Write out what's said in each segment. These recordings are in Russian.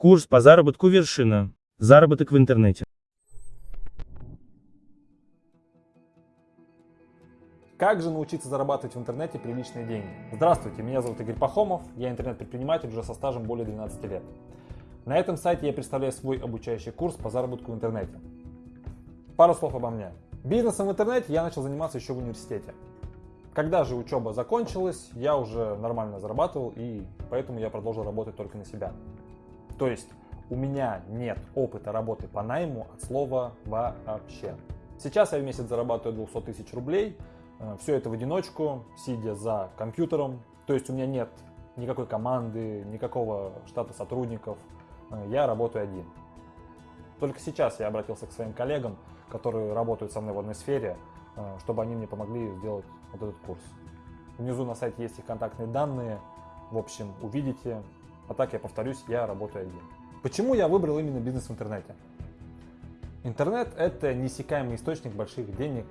Курс по заработку вершина. Заработок в интернете. Как же научиться зарабатывать в интернете приличные деньги? Здравствуйте, меня зовут Игорь Пахомов, я интернет-предприниматель уже со стажем более 12 лет. На этом сайте я представляю свой обучающий курс по заработку в интернете. Пару слов обо мне. Бизнесом в интернете я начал заниматься еще в университете. Когда же учеба закончилась, я уже нормально зарабатывал, и поэтому я продолжил работать только на себя. То есть у меня нет опыта работы по найму от слова вообще. Сейчас я в месяц зарабатываю 200 тысяч рублей, Э, Все это в одиночку, сидя за компьютером. То есть у меня нет никакой команды, никакого штата сотрудников. Э, Я работаю один. Только сейчас я обратился к своим коллегам, которые работают со мной в одной сфере, э, чтобы они мне помогли сделать вот этот курс. Внизу на сайте есть их контактные данные. В общем, увидите. А так я повторюсь, я работаю один. Почему я выбрал именно бизнес в интернете? Интернет – это неиссякаемый источник больших денег,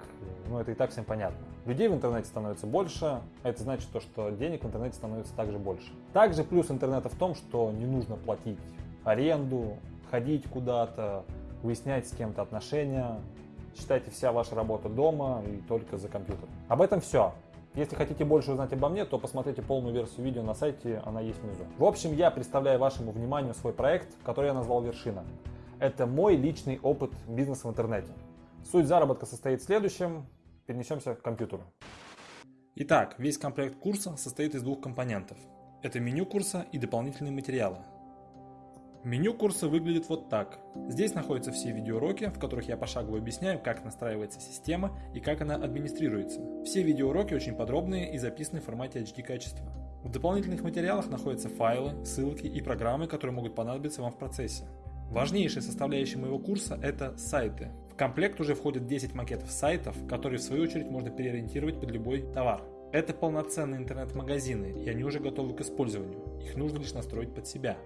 ну это и так всем понятно. Людей в интернете становится больше, а это значит то, что денег в интернете становится также больше. Также плюс интернета в том, что не нужно платить аренду, ходить куда-то, выяснять с кем-то отношения. Считайте, вся ваша работа дома и только за компьютером. Об этом все. Если хотите больше узнать обо мне, то посмотрите полную версию видео на сайте, она есть внизу. В общем, я представляю вашему вниманию свой проект, который я назвал «Вершина». Это мой личный опыт бизнеса в интернете. Суть заработка состоит в следующем. Перенесемся к компьютеру. Итак, весь комплект курса состоит из двух компонентов. Это меню курса и дополнительные материалы. Меню курса выглядит вот так. Здесь находятся все видеоуроки, в которых я пошагово объясняю, как настраивается система и как она администрируется. Все видеоуроки очень подробные и записаны в формате HD качества. В дополнительных материалах находятся файлы, ссылки и программы, которые могут понадобиться вам в процессе. Важнейшей составляющей моего курса – это сайты. В комплект уже входит 10 макетов сайтов, которые в свою очередь можно переориентировать под любой товар. Это полноценные интернет-магазины, и они уже готовы к использованию. Их нужно лишь настроить под себя.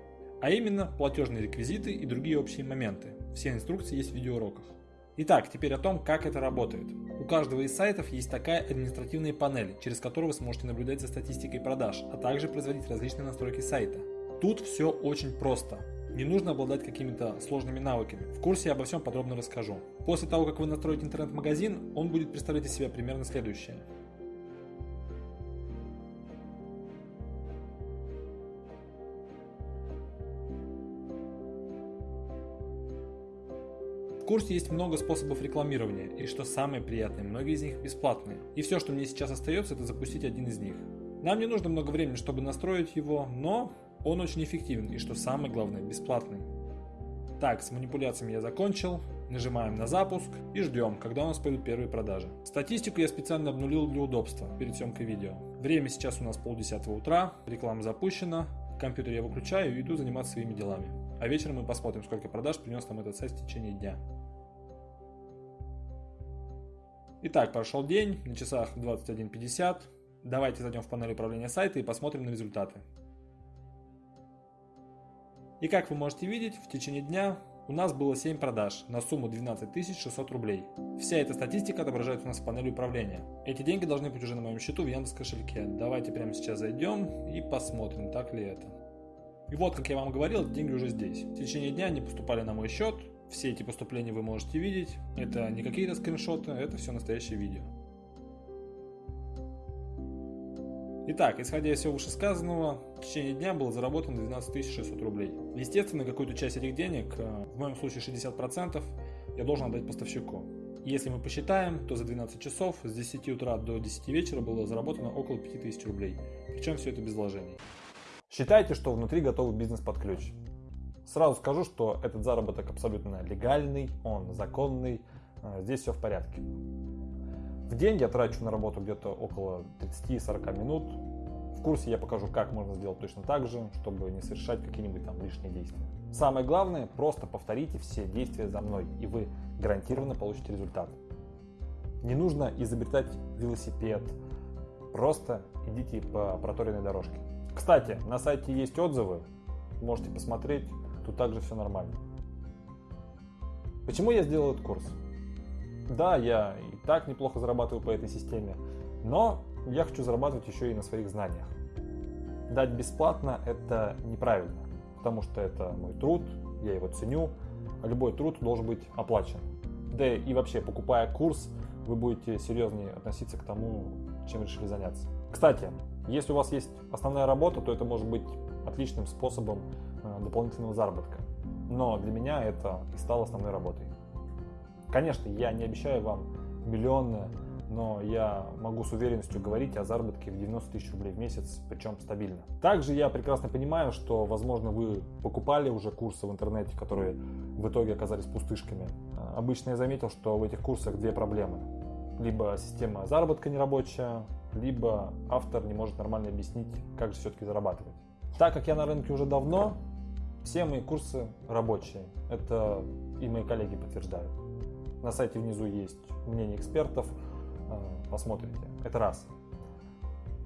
А именно платежные реквизиты и другие общие моменты. Все инструкции есть в видеоуроках. Итак, теперь о том, как это работает. У каждого из сайтов есть такая административная панель, через которую вы сможете наблюдать за статистикой продаж, а также производить различные настройки сайта. Тут все очень просто. Не нужно обладать какими-то сложными навыками. В курсе я обо всем подробно расскажу. После того, как вы настроите интернет-магазин, он будет представлять из себя примерно следующее. В курсе есть много способов рекламирования, и что самое приятное, многие из них бесплатные. И все, что мне сейчас остается, это запустить один из них. Нам не нужно много времени, чтобы настроить его, но он очень эффективен и, что самое главное, бесплатный. Так, с манипуляциями я закончил. Нажимаем на запуск и ждем, когда у нас пойдут первые продажи. Статистику я специально обнулил для удобства перед съемкой видео. Время сейчас у нас полдесятого утра, реклама запущена, компьютер я выключаю и иду заниматься своими делами. А вечером мы посмотрим, сколько продаж принес нам этот сайт в течение дня. Итак, прошел день, на часах 21.50. Давайте зайдем в панель управления сайта и посмотрим на результаты. И как вы можете видеть, в течение дня у нас было 7 продаж на сумму 12 600 рублей. Вся эта статистика отображается у нас в панели управления. Эти деньги должны быть уже на моем счету в Яндекс кошельке. Давайте прямо сейчас зайдем и посмотрим, так ли это. И вот, как я вам говорил, деньги уже здесь. В течение дня они поступали на мой счет. Все эти поступления вы можете видеть. Это не какие-то скриншоты, это все настоящее видео. Итак, исходя из всего вышесказанного, в течение дня было заработано 12 600 рублей. Естественно, какую-то часть этих денег, э, в моем случае 60%, я должен отдать поставщику. Если мы посчитаем, то за 12 часов с 10 утра до 10 вечера было заработано около 5000 рублей. Причем все это без вложений. Считайте, что внутри готовый бизнес под ключ. Сразу скажу, что этот заработок абсолютно легальный, он законный, э, здесь все в порядке. В день я трачу на работу где-то около 30-40 минут. В курсе я покажу, как можно сделать точно так же, чтобы не совершать какие-нибудь там лишние действия. Самое главное, просто повторите все действия за мной, и вы гарантированно получите результат. Не нужно изобретать велосипед, просто идите по проторенной дорожке. Кстати, на сайте есть отзывы, можете посмотреть, тут также все нормально. Почему я сделал этот курс? Да, я и так неплохо зарабатываю по этой системе, но я хочу зарабатывать еще и на своих знаниях. Дать бесплатно – это неправильно. потому что это мой труд, я его ценю, а любой труд должен быть оплачен. Да и вообще, покупая курс, вы будете серьезнее относиться к тому, чем решили заняться. Кстати, если у вас есть основная работа, то это может быть отличным способом э, дополнительного заработка. Но для меня это и стало основной работой. Конечно, я не обещаю вам миллионы, но я могу с уверенностью говорить о заработке в 90 тысяч рублей в месяц, причем стабильно. Также я прекрасно понимаю, что, возможно, вы покупали уже курсы в интернете, которые в итоге оказались пустышками. Обычно я заметил, что в этих курсах две проблемы. Либо система заработка нерабочая, либо автор не может нормально объяснить, как же все-таки зарабатывать. Так как я на рынке уже давно, все мои курсы рабочие. Это и мои коллеги подтверждают. На сайте внизу есть мнение экспертов, э, посмотрите. Это раз.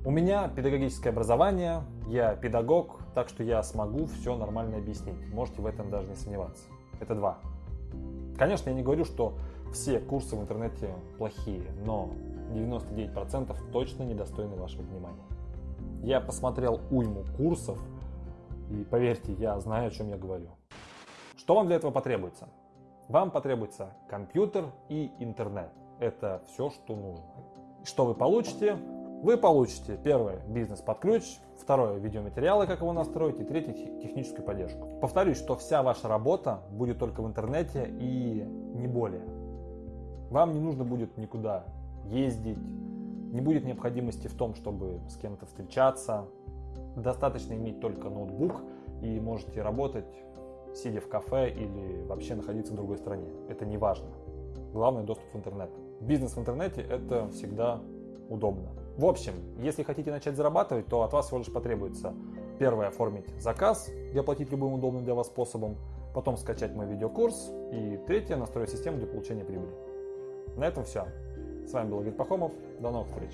У меня педагогическое образование, я педагог, так что я смогу все нормально объяснить. Можете в этом даже не сомневаться. Это два. Конечно, я не говорю, что все курсы в интернете плохие, но 99% точно недостойны вашего внимания. Я посмотрел уйму курсов, и поверьте, я знаю, о чем я говорю. Что вам для этого потребуется? Вам потребуется компьютер и интернет. Это все, что нужно. Что вы получите? Вы получите первое бизнес под ключ, второе видеоматериалы, как его настроить, и третье техническую поддержку. Повторюсь, что вся ваша работа будет только в интернете и не более. Вам не нужно будет никуда ездить, не будет необходимости в том, чтобы с кем-то встречаться. Достаточно иметь только ноутбук и можете работать, сидя в кафе или вообще находиться в другой стране. Это не важно. Главное доступ в интернет. Бизнес в интернете это всегда удобно. В общем, если хотите начать зарабатывать, то от вас всего лишь потребуется первое оформить заказ и оплатить любым удобным для вас способом, потом скачать мой видеокурс и третье настроить систему для получения прибыли. На этом все. С вами был Игорь Пахомов. До новых встреч.